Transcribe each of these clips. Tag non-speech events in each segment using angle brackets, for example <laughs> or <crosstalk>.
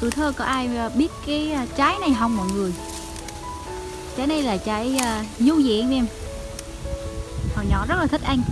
tuổi thơ có ai à, biết cái à, trái này không mọi người? Trái này là trái uh, du diện em. Hồi nhỏ rất là thích ăn.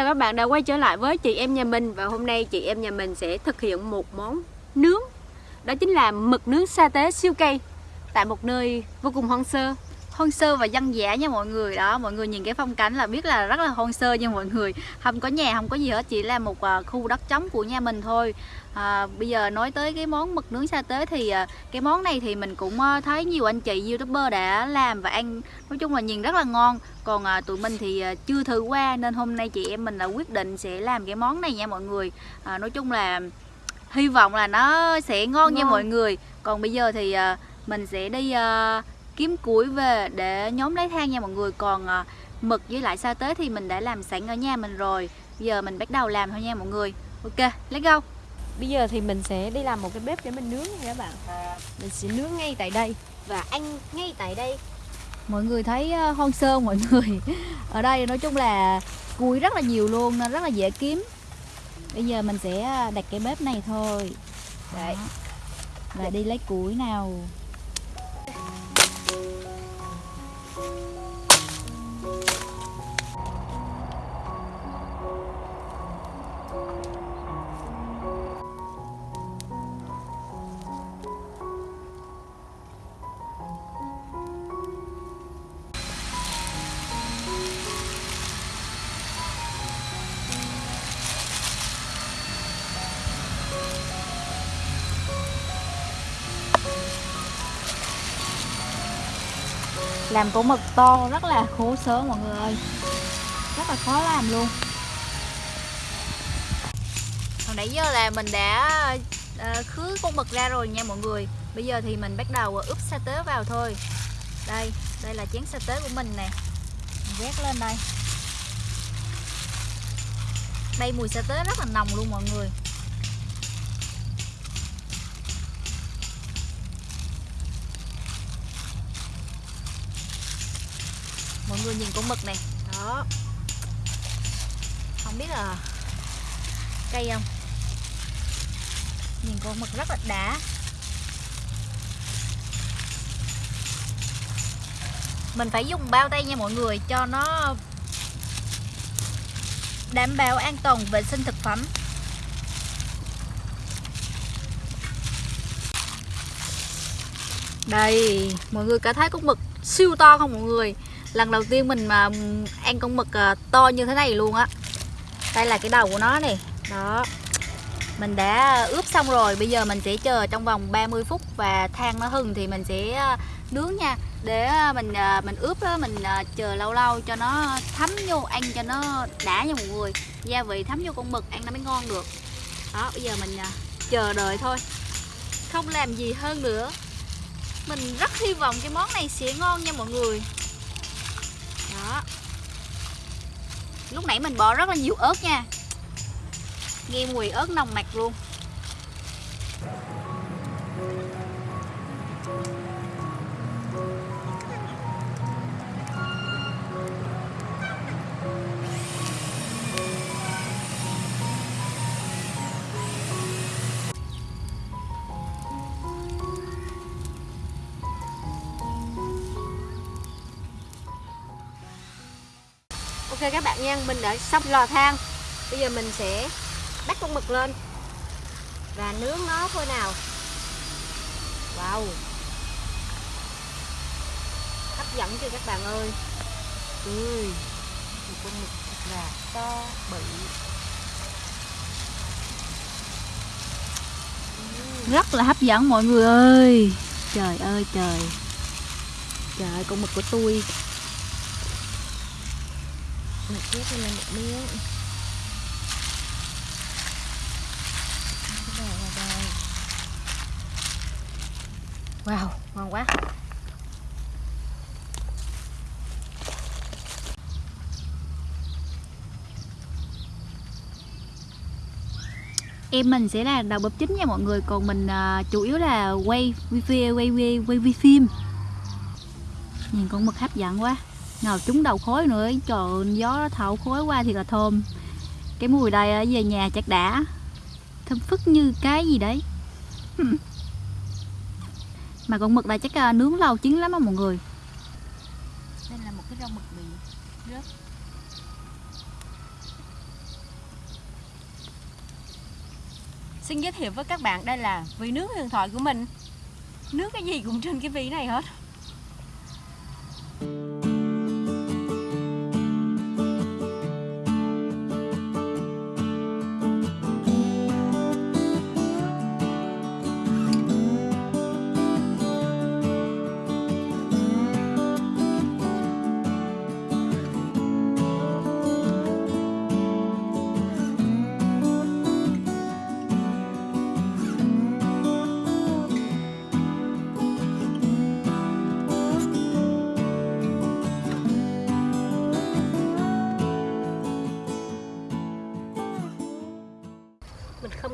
Chào các bạn đã quay trở lại với chị em nhà mình Và hôm nay chị em nhà mình sẽ thực hiện một món nướng. Đó chính là mực nướng sa tế siêu cây Tại một nơi vô cùng hoang sơ hoang sơ và dân dã nha mọi người. Đó mọi người nhìn cái phong cảnh là biết là rất là hoang sơ nha mọi người. Không có nhà không có gì hết chỉ là một uh, khu đất trống của nhà mình thôi. À, bây giờ nói tới cái món mực nướng sa tế thì uh, cái món này thì mình cũng uh, thấy nhiều anh chị youtuber đã làm và ăn nói chung là nhìn rất là ngon. Còn uh, tụi mình thì uh, chưa thử qua nên hôm nay chị em mình là quyết định sẽ làm cái món này nha mọi người. À, nói chung là hy vọng là nó sẽ ngon, ngon. nha mọi người. Còn bây giờ thì uh, mình sẽ đi uh, kiếm củi về để nhóm lấy than nha mọi người. Còn à, mực với lại sa tế thì mình đã làm sẵn ở nhà mình rồi. Giờ mình bắt đầu làm thôi nha mọi người. Ok let's go. Bây giờ thì mình sẽ đi làm một cái bếp để mình nướng nha các bạn. Mình sẽ nướng ngay tại đây và ăn ngay tại đây. Mọi người thấy uh, hoang sơ mọi người? <laughs> Ở đây nói chung là củi rất là nhiều luôn nên rất là dễ kiếm. Bây giờ mình sẽ à, đặt cái bếp này thôi. Đấy. Và đi lấy củi nào làm củ mực to rất là khổ sở mọi người ơi. Rất là khó làm luôn. Hồi nãy giờ là mình đã uh, khứ con mực ra rồi nha mọi người. Bây giờ thì mình bắt đầu ờ, ướp sa tế vào thôi. Đây đây là chén sa tế của mình nè. Vét lên đây. Đây mùi sa tế rất là nồng luôn mọi người. Mọi người nhìn con mực này. Đó. Không biết là cây không? Nhìn con mực rất là đã mình phải dùng bao tay nha mọi người, cho nó đảm bảo an toàn vệ sinh thực phẩm. Đây, mọi người có thấy con mực siêu to không mọi người? Lần đầu tiên mình mà ăn con mực à, to như thế này luôn á. Đây là cái đầu của nó này. Đó. Mình đã ướp xong rồi, bây giờ mình sẽ chờ trong vòng 30 phút và than nó hừng thì mình sẽ à, nướng nha. Để à, mình mình ướp đó mình chờ lâu lâu cho nó thấm vô, ăn cho nó đã nha mọi người. Gia vị thấm vô con mực, ăn nó mới ngon được. Đó, bây giờ mình chờ đợi thôi. Không làm gì hơn nữa. Mình rất hy vọng cái món này sẽ ngon nha mọi người đó lúc nãy mình bỏ rất là nhiều ớt nha. Nghe mùi ớt nồng nặc luôn. Ok các bạn nha mình đã xong lò than. Bây giờ mình sẽ bắt con mực lên. Và nướng nó thôi nào. Wow. Hấp dẫn chưa các bạn ơi? Ui một con mực thật là to bự. Rất là hấp dẫn mọi người ơi. Trời ơi trời. Trời ơi con mực của tôi Mạch ghép lên một miếng wow ngon quá. Em mình sẽ là đầu bếp chính nha mọi người còn mình uh, chủ yếu là quay quay quay quay quay, quay phim. Nhìn con mực hấp dẫn quá ngào trúng đầu khối nữa trời ơi, gió nó thổi khối qua thì là thơm. Cái mùi đây ở về nhà chắc đã. Thơm phức như cái gì đấy. Mà con mực này chắc à, nướng lâu chín lắm á mọi người. Đây là một cái rau mực bị rớt. Xin giới thiệu với các bạn đây là vị nướng huyền thoại của mình. Nướng cái gì cũng trên cái vị này hết.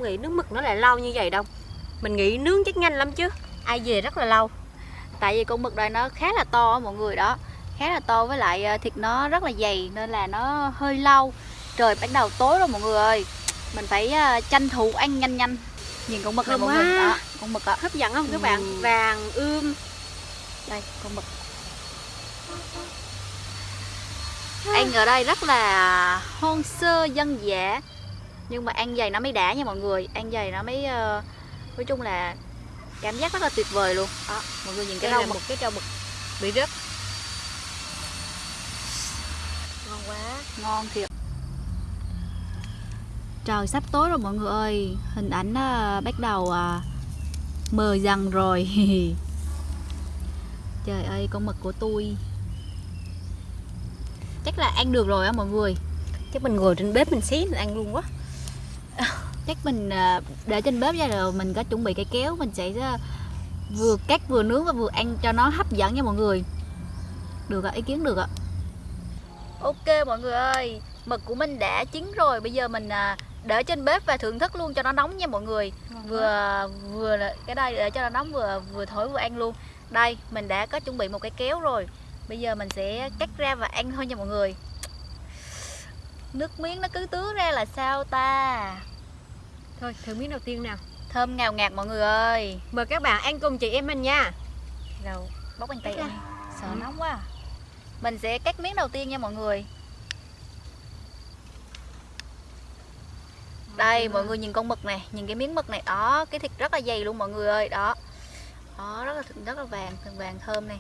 Nghĩ nướng mực nó lại lâu như vậy đâu. Mình nghĩ nướng chắc nhanh lắm chứ. Ai về rất là lâu. Tại vì con mực này nó khá là to mọi người đó. Khá là to với lại à, thịt nó rất là dày nên là nó hơi lâu. Trời bắt đầu tối rồi mọi người ơi. Mình phải à, tranh thủ ăn nhanh nhanh. Nhìn con mực này mọi người. đó con mực đó hấp dẫn không các bạn? Ừ. vàng ươm. Đây con mực. Ăn ở đây rất là hoang sơ dân dã nhưng mà ăn dày nó mới đã nha mọi người. Ăn dày nó mới ờ, nói chung là cảm giác rất là tuyệt vời luôn. Đó mọi người nhìn cái rau mực một cái rau mực bị rớt. Ngon quá. Ngon thiệt. Trời sắp tối rồi mọi người ơi. Hình ảnh à, bắt đầu à, mờ dần rồi. <laughs> Trời ơi con mực của tôi. Chắc là ăn được rồi á mọi người. Chắc mình ngồi trên bếp mình xí mình ăn luôn quá chắc mình à, để trên bếp ra rồi mình có chuẩn bị cái kéo mình sẽ à, vừa cắt vừa nướng và vừa ăn cho nó hấp dẫn nha mọi người. Được ạ ý kiến được ạ. Ok mọi người ơi mực của mình đã chín rồi bây giờ mình à, để trên bếp và thưởng thức luôn cho nó nóng nha mọi người. Vừa vừa cái đây để cho nó nóng vừa vừa thổi vừa ăn luôn. Đây mình đã có chuẩn bị một cái kéo rồi. Bây giờ mình sẽ cắt ra và ăn thôi nha mọi người. Nước miếng nó cứ tứa ra là sao ta thôi thử miếng đầu tiên nào. Thơm ngào ngạt mọi người ơi. Mời các bạn ăn cùng chị em mình nha. Rồi bóc bàn tay ăn sợ Ừ. nóng quá. À. mình sẽ cắt miếng đầu tiên nha mọi người. Đây mọi người nhìn con mực này nhìn cái miếng mực này. Đó cái thịt rất là dày luôn mọi người ơi đó. Đó rất là rất là vàng vàng thơm này.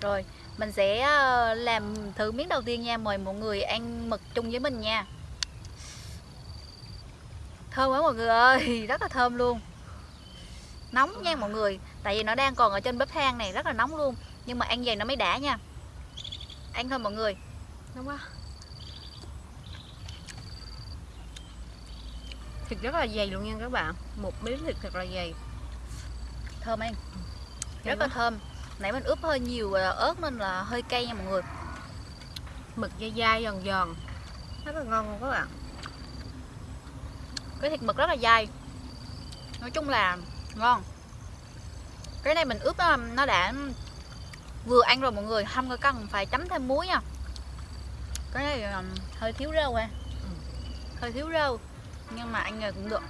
Rồi mình sẽ ờ, làm thử miếng đầu tiên nha mời mọi người ăn mực chung với mình nha thơm quá mọi người ơi <laughs> rất là thơm luôn. Nóng nha mọi người tại vì nó đang còn ở trên bếp than này rất là nóng luôn. Nhưng mà ăn vậy nó mới đã nha. Ăn thôi mọi người. Đúng quá. Thịt rất là dày luôn nha các bạn. Một miếng thịt thật là dày. Thơm ăn Thơm rất là thơm. Nãy mình ướp hơi nhiều ờ, ớt nên là hơi cay nha mọi người. Mực dai dai giòn giòn. Rất là ngon luôn các bạn cái thịt mực rất là dai. Nói chung là ngon cái này mình ướp nó, nó đã vừa ăn rồi mọi người không có cần phải chấm thêm muối nha. Cái này ờ, hơi thiếu rau ha. Ừ. hơi thiếu rau nhưng mà ăn cũng được.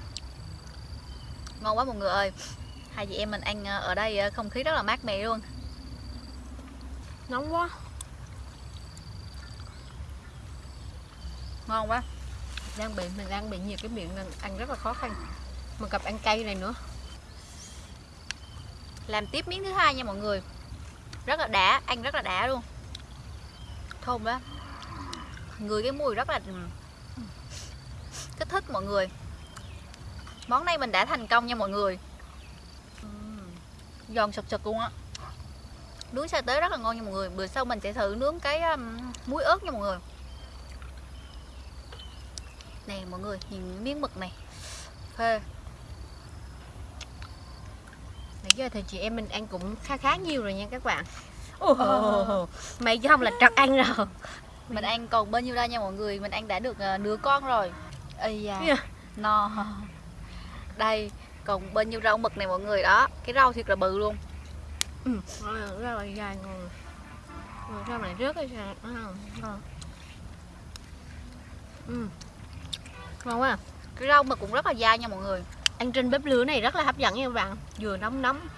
Ngon quá mọi người ơi. Hai chị em mình ăn ờ, ở đây ờ, không khí rất là mát mẻ luôn. Nóng quá. Ngon quá đang bị mình đang bị nhiều cái miệng nên ăn rất là khó khăn. Mà gặp ăn cay này nữa. Làm tiếp miếng thứ hai nha mọi người. Rất là đã ăn rất là đã luôn. Thơm đó người cái mùi rất là ừ. kích thích mọi người. Món này mình đã thành công nha mọi người. Giòn sực sực luôn á. Nướng sa tế rất là ngon nha mọi người. Bữa sau mình sẽ thử nướng cái um, muối ớt nha mọi người nè mọi người nhìn miếng mực này. Phê. Này giờ thì chị em mình ăn cũng khá khá nhiều rồi nha các bạn. Ồ, mày chứ không là trật ăn rồi mình ăn còn bao nhiêu đây nha mọi người? Mình ăn đã được ờ, nửa con rồi. Ây da. Yeah. no. Đây còn bao nhiêu rau mực này mọi người? Đó cái rau thiệt là bự luôn. Ừ, rất là dài Rồi, rau này rớt cái sao? À, ngon ừ. Ngon quá à. cái rau mực cũng rất là dai nha mọi người. Ăn trên bếp lửa này rất là hấp dẫn nha các bạn. Vừa nóng nóng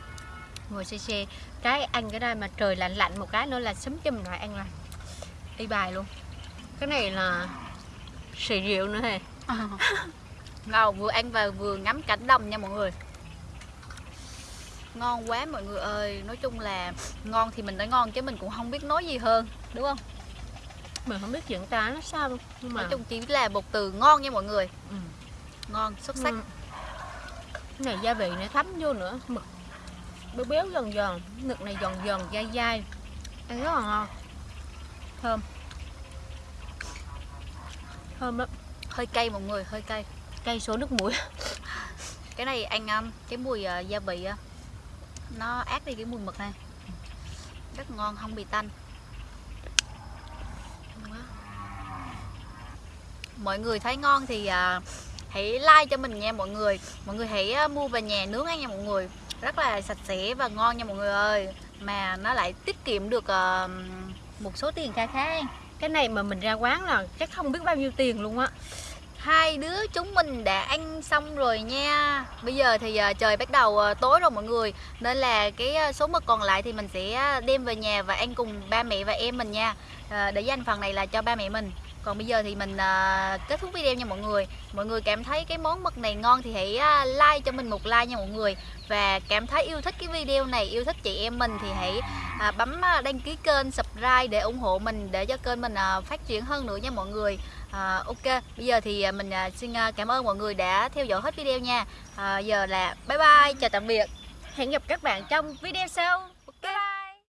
ngồi xe xe cái ăn cái đây mà trời lạnh lạnh một cái nữa là sấm chùm lại ăn là y bài luôn. Cái này là xì rượu nữa hề. <laughs> Ngon vừa ăn và vừa ngắm cảnh đồng nha mọi người. Ngon quá mọi người ơi. Nói chung là ngon thì mình nói ngon chứ mình cũng không biết nói gì hơn. Đúng không mình không biết chuyện ta nó sao nhưng mà nói chung chỉ là một từ ngon nha mọi người. Ừ. ngon xuất sắc. Ừ. cái này gia vị này thấm vô nữa. Mực. Béo béo giòn giòn. Mực này giòn giòn dai dai. Ăn rất là ngon. Thơm. Thơm lắm. Hơi cay mọi người hơi cay. Cây số nước mũi <laughs> cái này ăn um, cái mùi uh, gia vị uh, nó át đi cái mùi mực này. Rất ngon không bị tanh Ngon quá mọi người thấy ngon thì à, hãy like cho mình nha mọi người. Mọi người hãy à, mua về nhà nướng ăn nha mọi người. Rất là sạch sẽ và ngon nha mọi người ơi. Mà nó lại tiết kiệm được à, một số tiền kha khá. Cái này mà mình ra quán là chắc không biết bao nhiêu tiền luôn á. Hai đứa chúng mình đã ăn xong rồi nha. Bây giờ thì à, trời bắt đầu à, tối rồi mọi người. Nên là cái số mực còn lại thì mình sẽ đem về nhà và ăn cùng ba mẹ và em mình nha. Ờ, để dành phần này là cho ba mẹ mình còn bây giờ thì mình uh, kết thúc video nha mọi người mọi người cảm thấy cái món mực này ngon thì hãy uh, like cho mình một like nha mọi người và cảm thấy yêu thích cái video này yêu thích chị em mình thì hãy uh, bấm uh, đăng ký kênh subscribe để ủng hộ mình để cho kênh mình uh, phát triển hơn nữa nha mọi người uh, ok, bây giờ thì uh, mình uh, xin uh, cảm ơn mọi người đã theo dõi hết video nha. uh, giờ là bye bye, chào tạm biệt. hẹn gặp các bạn trong video sau